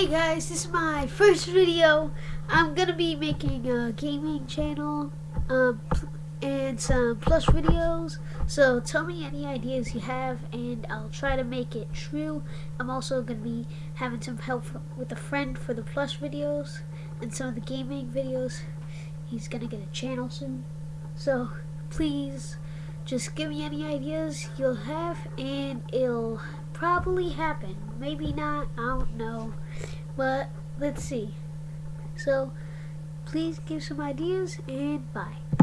Hey guys, this is my first video. I'm gonna be making a gaming channel um, and some plus videos. So tell me any ideas you have and I'll try to make it true. I'm also gonna be having some help with a friend for the plus videos and some of the gaming videos. He's gonna get a channel soon. So please just give me any ideas you'll have and it'll probably happen. Maybe not, I don't know. But let's see. So please give some ideas and bye.